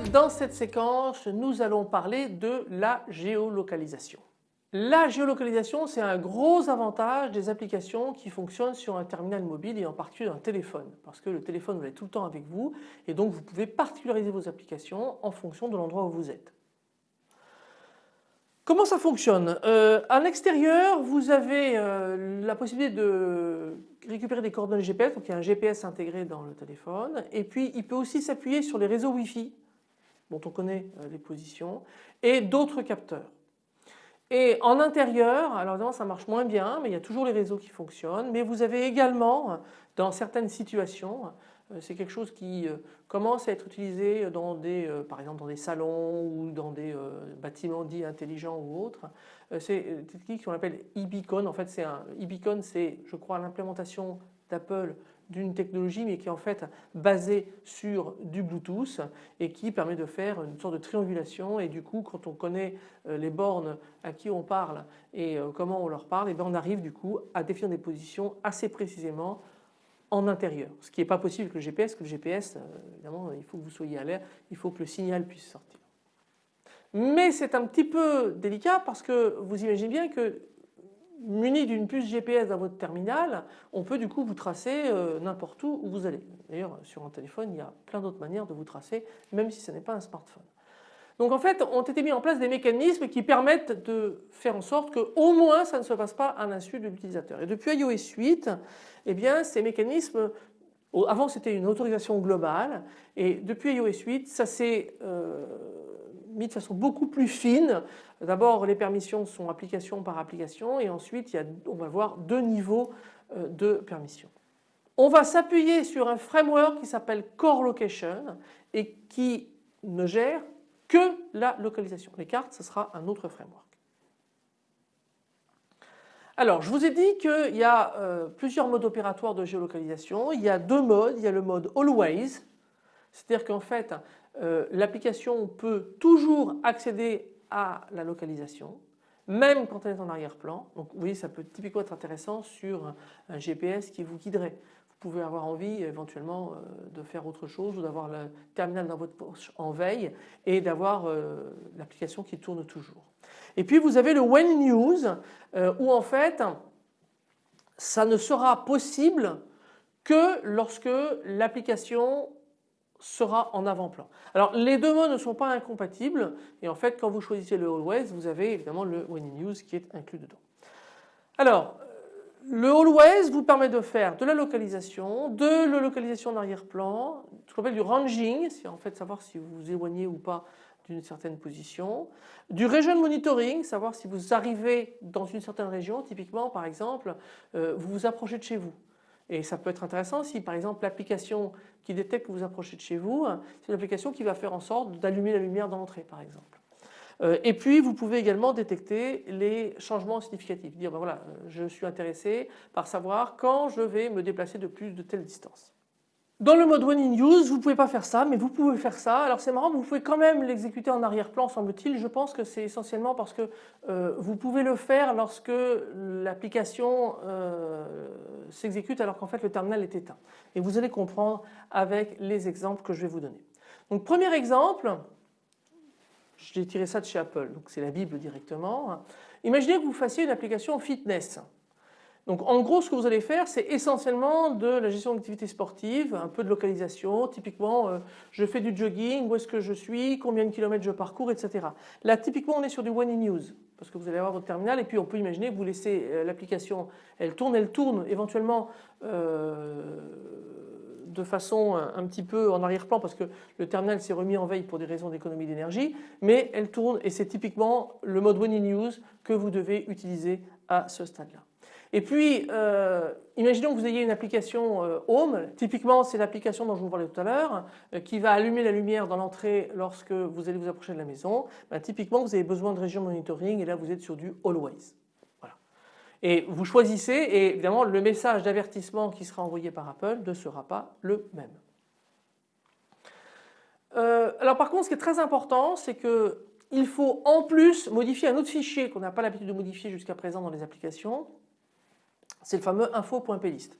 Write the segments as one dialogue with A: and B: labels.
A: Dans cette séquence nous allons parler de la géolocalisation. La géolocalisation c'est un gros avantage des applications qui fonctionnent sur un terminal mobile et en particulier un téléphone parce que le téléphone vous l'avez tout le temps avec vous et donc vous pouvez particulariser vos applications en fonction de l'endroit où vous êtes. Comment ça fonctionne? Euh, À l'extérieur vous avez euh, la possibilité de récupérer des coordonnées GPS, donc il y a un GPS intégré dans le téléphone et puis il peut aussi s'appuyer sur les réseaux Wi-Fi dont on connaît euh, les positions et d'autres capteurs. Et en intérieur, alors évidemment ça marche moins bien mais il y a toujours les réseaux qui fonctionnent mais vous avez également dans certaines situations euh, c'est quelque chose qui euh, commence à être utilisé dans des, par exemple dans des salons ou dans des bâtiments dits intelligents ou autres. C'est une technique qu'on appelle e-beacon. En fait c'est un e-beacon c'est je crois l'implémentation d'Apple d'une technologie mais qui est en fait basée sur du Bluetooth et qui permet de faire une sorte de triangulation et du coup quand on connaît euh, les bornes à qui on parle et euh, comment on leur parle et eh bien on arrive du coup à définir des positions assez précisément en intérieur. Ce qui n'est pas possible avec le GPS, que le GPS euh, évidemment il faut que vous soyez à l'air, il faut que le signal puisse sortir. Mais c'est un petit peu délicat parce que vous imaginez bien que muni d'une puce GPS dans votre terminal, on peut du coup vous tracer euh, n'importe où où vous allez. D'ailleurs sur un téléphone il y a plein d'autres manières de vous tracer même si ce n'est pas un smartphone. Donc en fait ont été mis en place des mécanismes qui permettent de faire en sorte que au moins ça ne se passe pas à l'insu de l'utilisateur. Et depuis iOS 8, eh bien ces mécanismes avant c'était une autorisation globale et depuis iOS 8 ça s'est euh, mis de façon beaucoup plus fine. D'abord les permissions sont application par application et ensuite il y a, on va voir deux niveaux euh, de permissions. On va s'appuyer sur un framework qui s'appelle Core Location et qui ne gère que la localisation. Les cartes ce sera un autre framework. Alors je vous ai dit qu'il y a euh, plusieurs modes opératoires de géolocalisation. Il y a deux modes. Il y a le mode Always, c'est-à-dire qu'en fait euh, l'application peut toujours accéder à la localisation même quand elle est en arrière-plan. Donc vous voyez ça peut typiquement être intéressant sur un GPS qui vous guiderait. Vous pouvez avoir envie éventuellement euh, de faire autre chose ou d'avoir le terminal dans votre poche en veille et d'avoir euh, l'application qui tourne toujours. Et puis vous avez le When News où en fait ça ne sera possible que lorsque l'application sera en avant-plan. Alors les deux mots ne sont pas incompatibles et en fait quand vous choisissez le Always vous avez évidemment le When in Use qui est inclus dedans. Alors le Always vous permet de faire de la localisation, de la localisation en arrière-plan, ce qu'on appelle du ranging, c'est en fait savoir si vous vous éloignez ou pas d'une certaine position, du region monitoring, savoir si vous arrivez dans une certaine région, typiquement par exemple euh, vous vous approchez de chez vous. Et ça peut être intéressant si par exemple l'application qui détecte que vous approchez de chez vous, c'est une application qui va faire en sorte d'allumer la lumière dans l'entrée par exemple. Euh, et puis vous pouvez également détecter les changements significatifs, dire ben voilà je suis intéressé par savoir quand je vais me déplacer de plus de telle distance. Dans le mode One in Use, vous ne pouvez pas faire ça, mais vous pouvez faire ça. Alors c'est marrant, vous pouvez quand même l'exécuter en arrière-plan semble-t-il. Je pense que c'est essentiellement parce que euh, vous pouvez le faire lorsque l'application euh, s'exécute alors qu'en fait le terminal est éteint. Et vous allez comprendre avec les exemples que je vais vous donner. Donc premier exemple, j'ai tiré ça de chez Apple, donc c'est la Bible directement. Imaginez que vous fassiez une application fitness. Donc en gros ce que vous allez faire c'est essentiellement de la gestion d'activités sportives, un peu de localisation, typiquement euh, je fais du jogging, où est-ce que je suis, combien de kilomètres je parcours etc. Là typiquement on est sur du one in use parce que vous allez avoir votre terminal et puis on peut imaginer que vous laissez euh, l'application, elle tourne, elle tourne éventuellement euh, de façon un petit peu en arrière-plan parce que le terminal s'est remis en veille pour des raisons d'économie d'énergie mais elle tourne et c'est typiquement le mode one in use que vous devez utiliser à ce stade-là. Et puis, euh, imaginons que vous ayez une application euh, Home, typiquement c'est l'application dont je vous parlais tout à l'heure, euh, qui va allumer la lumière dans l'entrée lorsque vous allez vous approcher de la maison. Ben, typiquement vous avez besoin de région monitoring et là vous êtes sur du Always. Voilà. Et vous choisissez et évidemment le message d'avertissement qui sera envoyé par Apple ne sera pas le même. alors par contre ce qui est très important c'est que il faut en plus modifier un autre fichier qu'on n'a pas l'habitude de modifier jusqu'à présent dans les applications c'est le fameux info.plist.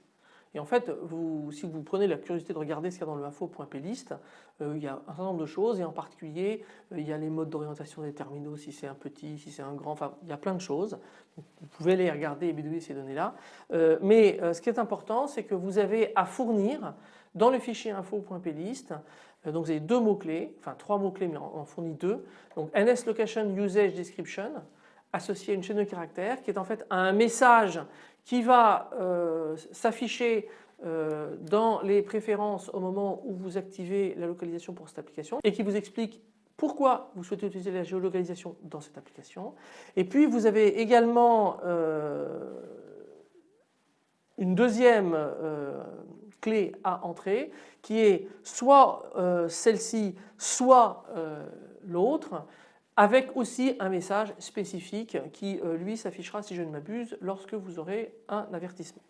A: Et en fait, vous, si vous prenez la curiosité de regarder ce qu'il y a dans le info.plist, euh, il y a un certain nombre de choses et en particulier euh, il y a les modes d'orientation des terminaux si c'est un petit, si c'est un grand, enfin il y a plein de choses. Vous pouvez les regarder et bidouiller ces données-là. Euh, mais ce qui est important c'est que vous avez à fournir dans le fichier info.plist donc vous avez deux mots-clés, enfin trois mots-clés mais on en fournit deux. Donc NS Location Usage Description associé à une chaîne de caractères qui est en fait un message qui va s'afficher euh, dans les préférences au moment où vous activez la localisation pour cette application et qui vous explique pourquoi vous souhaitez utiliser la géolocalisation dans cette application. Et puis vous avez également euh, une deuxième euh, clé à entrer qui est soit celle-ci, soit l'autre avec aussi un message spécifique qui lui s'affichera si je ne m'abuse lorsque vous aurez un avertissement.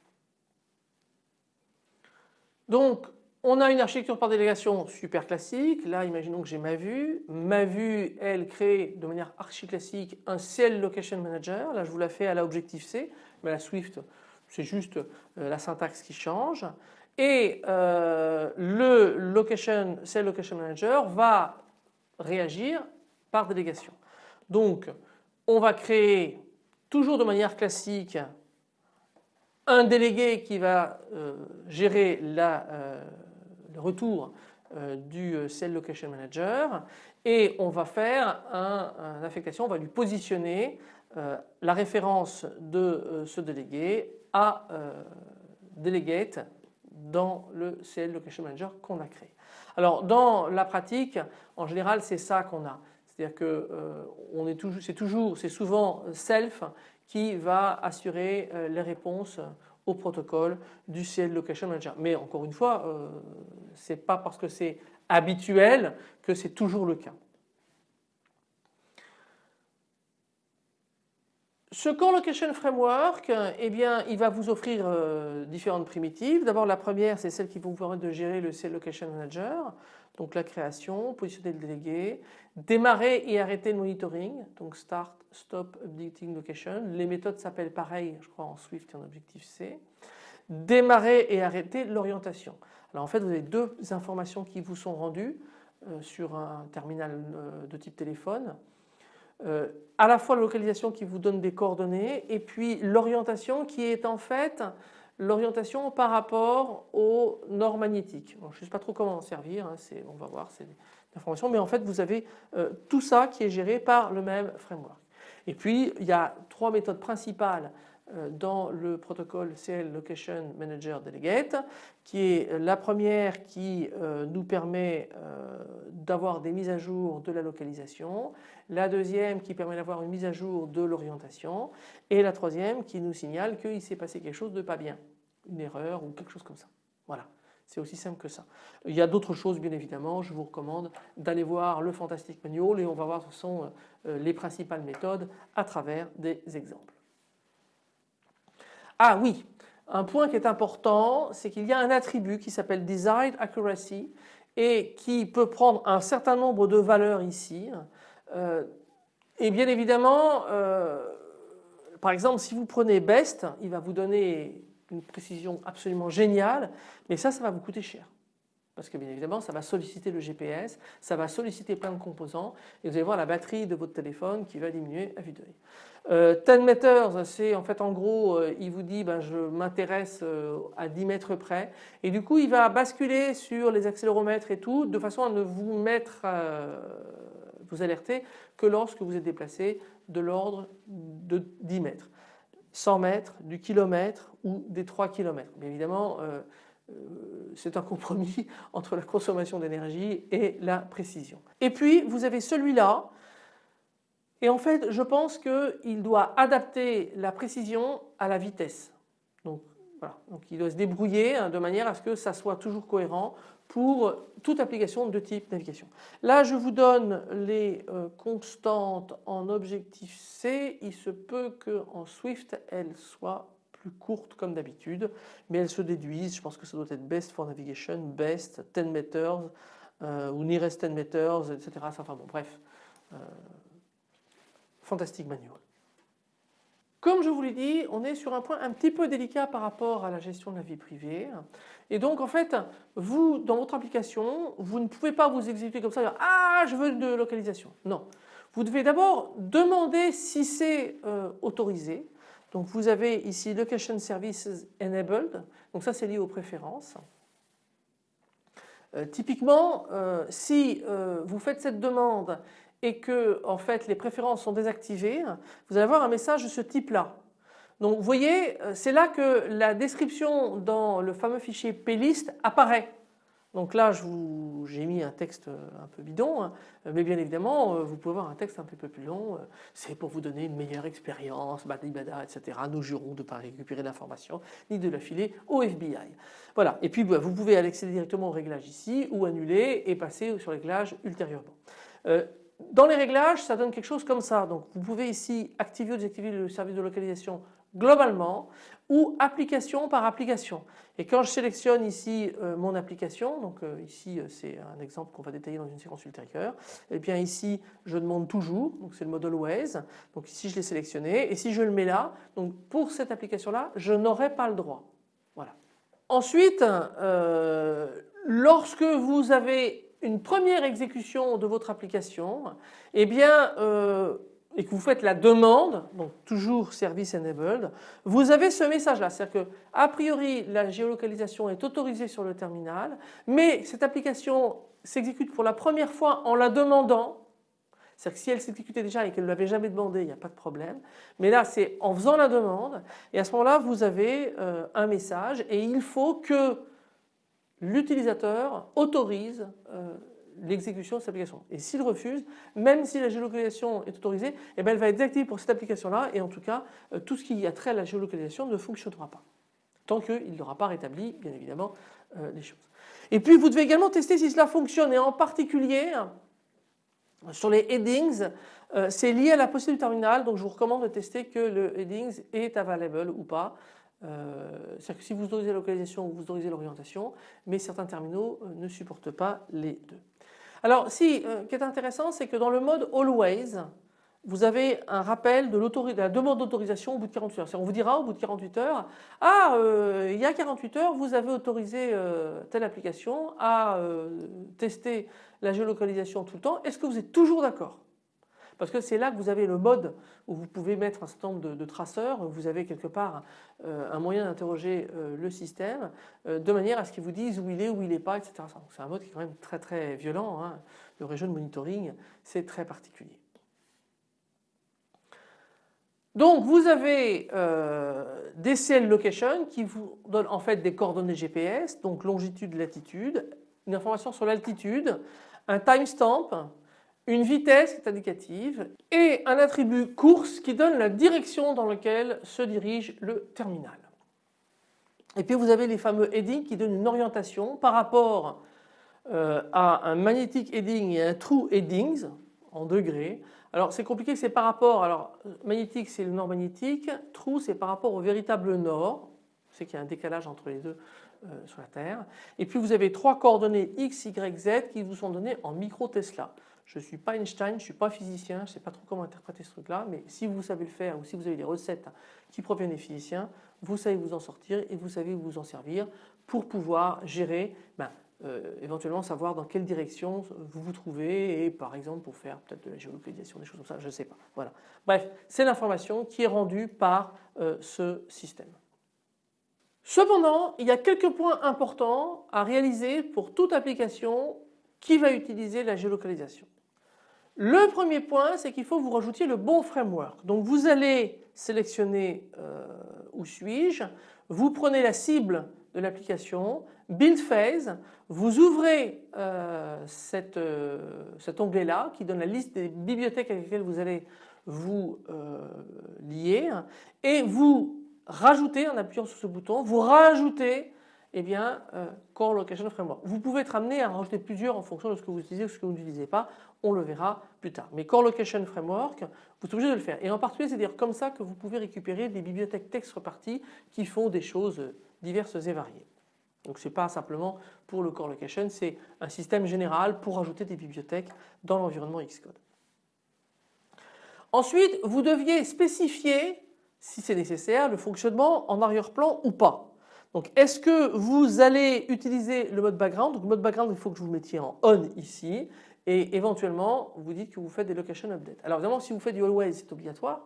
A: Donc on a une architecture par délégation super classique. Là, imaginons que j'ai ma vue. Ma vue, elle crée de manière archi classique un CL Location Manager. Là, je vous la fais à la Objective-C, mais la Swift, c'est juste euh, la syntaxe qui change. Et euh, le location, Location Manager va réagir par délégation. Donc, on va créer toujours de manière classique un délégué qui va euh, gérer euh, le retour euh, du Cell Location Manager et on va faire une affectation, on va lui positionner la référence de ce délégué à delegate dans le CL Location Manager qu'on a créé. Alors dans la pratique, en général c'est ça qu'on a. C'est-à-dire que c'est toujours, c'est souvent self qui va assurer euh, les réponses au protocole du CL Location Manager. Mais encore une fois, euh, ce n'est pas parce que c'est habituel que c'est toujours le cas. Ce Core Location Framework, eh bien, il va vous offrir euh, différentes primitives. D'abord la première c'est celle qui vous permettre de gérer le CL Location Manager, donc la création, positionner le délégué, démarrer et arrêter le monitoring, donc start, stop, updating location. Les méthodes s'appellent pareil, je crois en Swift et en Objective-C. Démarrer et arrêter l'orientation. Alors en fait vous avez deux informations qui vous sont rendues euh, sur un terminal euh, de type téléphone. Euh, à la fois la localisation qui vous donne des coordonnées et puis l'orientation qui est en fait l'orientation par rapport au nord magnétique. je ne sais pas trop comment en servir, hein, on va voir, c'est informations, mais en fait vous avez euh, tout ça qui est géré par le même framework. Et puis il y a trois méthodes principales dans le protocole CL Location Manager Delegate qui est la première qui euh, nous permet euh, d'avoir des mises à jour de la localisation, la deuxième qui permet d'avoir une mise à jour de l'orientation et la troisième qui nous signale qu'il s'est passé quelque chose de pas bien, une erreur ou quelque chose comme ça. Voilà. C'est aussi simple que ça. Il y a d'autres choses bien évidemment, je vous recommande d'aller voir le Fantastic Manual et on va voir ce sont les principales méthodes à travers des exemples. Ah oui, un point qui est important, c'est qu'il y a un attribut qui s'appelle Desired Accuracy et qui peut prendre un certain nombre de valeurs ici. Euh, et bien évidemment, euh, par exemple, si vous prenez Best, il va vous donner une précision absolument géniale, mais ça, ça va vous coûter cher. Parce que bien évidemment, ça va solliciter le GPS, ça va solliciter plein de composants et vous allez voir la batterie de votre téléphone qui va diminuer à vue d'œil. Euh, 10 meters, c'est en fait en gros, euh, il vous dit ben, je m'intéresse euh, à 10 mètres près et du coup il va basculer sur les accéléromètres et tout de façon à ne vous mettre, euh, vous alerter que lorsque vous êtes déplacé de l'ordre de 10 mètres. 100 mètres, du kilomètre ou des 3 kilomètres. Bien évidemment, c'est un compromis entre la consommation d'énergie et la précision. Et puis vous avez celui-là et en fait je pense qu'il doit adapter la précision à la vitesse. Donc voilà, donc il doit se débrouiller hein, de manière à ce que ça soit toujours cohérent pour toute application de type navigation. Là je vous donne les euh, constantes en objectif C, il se peut qu'en Swift elles soient courtes comme d'habitude, mais elles se déduisent. Je pense que ça doit être best for navigation, best, 10 meters euh, ou nearest 10 meters, etc. Enfin bon, bref, euh, fantastique manual. Comme je vous l'ai dit, on est sur un point un petit peu délicat par rapport à la gestion de la vie privée. Et donc en fait, vous, dans votre application, vous ne pouvez pas vous exécuter comme ça, ah je veux de localisation. Non. Vous devez d'abord demander si c'est euh, autorisé. Donc vous avez ici Location Services Enabled, donc ça c'est lié aux préférences. Euh, typiquement, euh, si vous faites cette demande et que en fait les préférences sont désactivées, vous allez avoir un message de ce type-là. Donc vous voyez, euh, c'est là que la description dans le fameux fichier plist apparaît. Donc là, j'ai mis un texte euh, un peu bidon, hein. mais bien évidemment, euh, vous pouvez avoir un texte un peu plus long. C'est pour vous donner une meilleure expérience, badibada, etc. Nous jurons de ne pas récupérer d'informations ni de la filer au FBI. Voilà. Et puis, bah, vous pouvez accéder directement au réglage ici ou annuler et passer sur les réglages ultérieurement. Dans les réglages, ça donne quelque chose comme ça. Donc vous pouvez ici activer ou désactiver le service de localisation globalement ou application par application. Et quand je sélectionne ici euh, mon application, donc euh, ici euh, c'est un exemple qu'on va détailler dans une séquence ultérieure, et eh bien ici je demande toujours, donc c'est le mode always, donc ici je l'ai sélectionné et si je le mets là, donc pour cette application là, je n'aurai pas le droit. Voilà. Ensuite, lorsque vous avez une première exécution de votre application, eh bien, et que vous faites la demande, donc toujours service enabled, vous avez ce message là, c'est-à-dire que a priori la géolocalisation est autorisée sur le terminal, mais cette application s'exécute pour la première fois en la demandant, c'est-à-dire que si elle s'exécutait déjà et qu'elle ne l'avait jamais demandé, il n'y a pas de problème. Mais là, c'est en faisant la demande et à ce moment-là, vous avez euh, un message et il faut que l'utilisateur autorise euh, l'exécution de cette application. Et s'il refuse, même si la géolocalisation est autorisée, eh bien elle va être désactivée pour cette application-là et en tout cas, euh, tout ce qui a trait à la géolocalisation ne fonctionnera pas. Tant qu'il n'aura pas rétabli, bien évidemment, euh, les choses. Et puis vous devez également tester si cela fonctionne et en particulier sur les headings, c'est lié à la possibilité du terminal donc je vous recommande de tester que le headings est available ou pas. Euh, c'est-à-dire que si vous autorisez la localisation, vous autorisez l'orientation, mais certains terminaux euh, ne supportent pas les deux. Alors si, euh, ce qui est intéressant, c'est que dans le mode Always, vous avez un rappel de, de la demande d'autorisation au bout de 48 heures. On vous dira au bout de 48 heures, ah il y a 48 heures vous avez autorisé telle application à tester la géolocalisation tout le temps, est-ce que vous êtes toujours d'accord? Parce que c'est là que vous avez le mode où vous pouvez mettre un certain nombre de, traceurs, vous avez quelque part euh, un moyen d'interroger euh, le système euh, de manière à ce qu'il vous dise où il est, où il n'est pas, etc. C'est un mode qui est quand même très très violent, hein. le region monitoring c'est très particulier. Donc vous avez des CL location qui vous donnent en fait des coordonnées GPS, donc longitude, latitude, une information sur l'altitude, un timestamp une vitesse est indicative et un attribut course qui donne la direction dans laquelle se dirige le terminal. Et puis vous avez les fameux headings qui donnent une orientation par rapport euh, à un magnetic heading et un true headings en degrés. Alors c'est compliqué, c'est par rapport, alors magnétique c'est le nord magnétique, true c'est par rapport au véritable nord, c'est qu'il y a un décalage entre les deux euh, sur la Terre. Et puis vous avez trois coordonnées x, y, z qui vous sont données en micro Tesla. Je ne suis pas Einstein, je ne suis pas physicien, je ne sais pas trop comment interpréter ce truc-là, mais si vous savez le faire ou si vous avez des recettes qui proviennent des physiciens, vous savez vous en sortir et vous savez vous en servir pour pouvoir gérer, ben, euh, éventuellement savoir dans quelle direction vous vous trouvez et par exemple pour faire peut-être de la géolocalisation, des choses comme ça, je ne sais pas. Voilà. Bref, c'est l'information qui est rendue par euh, ce système. Cependant, il y a quelques points importants à réaliser pour toute application qui va utiliser la géolocalisation. Le premier point, c'est qu'il faut vous rajoutiez le bon framework. Donc vous allez sélectionner euh, où suis-je, vous prenez la cible de l'application, Build Phase, vous ouvrez euh, euh, cet onglet là qui donne la liste des bibliothèques avec lesquelles vous allez vous lier. Et vous rajoutez en appuyant sur ce bouton, vous rajoutez eh bien, euh, Core Location Framework. Vous pouvez être amené à rajouter plusieurs en fonction de ce que vous utilisez ou ce que vous n'utilisez pas. On le verra plus tard. Mais Core Location Framework, vous êtes obligé de le faire. Et en particulier, c'est dire comme ça que vous pouvez récupérer des bibliothèques texte reparties qui font des choses diverses et variées. Donc ce n'est pas simplement pour le Core Location, c'est un système général pour ajouter des bibliothèques dans l'environnement Xcode. Ensuite, vous deviez spécifier si c'est nécessaire, le fonctionnement en arrière-plan ou pas. Donc est-ce que vous allez utiliser le mode background? Donc le mode background il faut que vous mettiez en on ici et éventuellement vous dites que vous faites des location updates. Alors évidemment si vous faites du always c'est obligatoire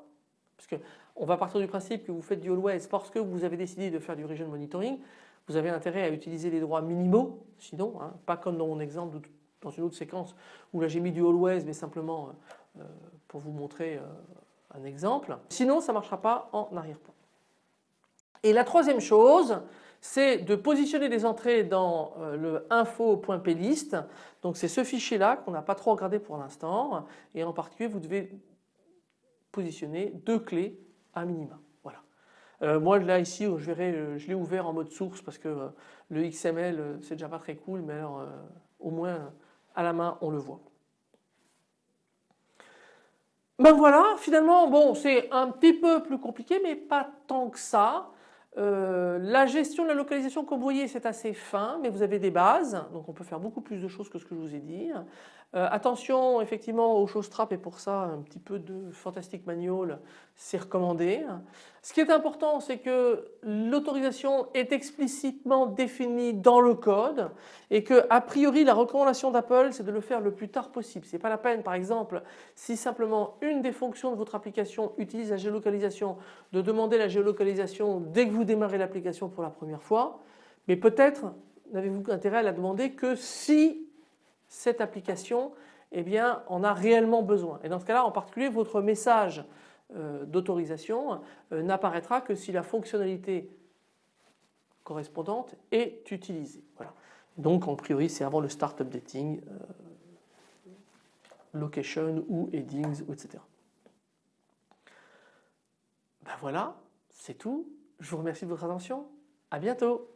A: parce qu'on va partir du principe que vous faites du always parce que vous avez décidé de faire du region monitoring. Vous avez intérêt à utiliser les droits minimaux sinon, hein, pas comme dans mon exemple dans une autre séquence où là j'ai mis du always mais simplement euh, pour vous montrer euh, un exemple. Sinon ça ne marchera pas en arrière-plan. Et la troisième chose c'est de positionner les entrées dans euh, le info.plist. Donc c'est ce fichier là qu'on n'a pas trop regardé pour l'instant et en particulier vous devez positionner deux clés à minima. Voilà. Euh, moi là ici euh, je l'ai ouvert en mode source parce que le XML c'est déjà pas très cool mais alors au moins à la main on le voit. Ben voilà finalement bon c'est un petit peu plus compliqué mais pas tant que ça. Euh, la gestion de la localisation voyez c'est assez fin mais vous avez des bases donc on peut faire beaucoup plus de choses que ce que je vous ai dit. Euh, attention effectivement aux choses trap et pour ça un petit peu de fantastic manual c'est recommandé. Ce qui est important c'est que l'autorisation est explicitement définie dans le code et que a priori la recommandation d'Apple c'est de le faire le plus tard possible. C'est pas la peine par exemple si simplement une des fonctions de votre application utilise la géolocalisation de demander la géolocalisation dès que vous démarrez l'application pour la première fois mais peut-être n'avez-vous intérêt à la demander que si cette application eh bien, en a réellement besoin. Et dans ce cas-là, en particulier, votre message d'autorisation euh, n'apparaîtra que si la fonctionnalité correspondante est utilisée. Donc en priori c'est avant le start updating, euh, location ou headings, etc. Ben voilà, c'est tout. Je vous remercie de votre attention. À bientôt.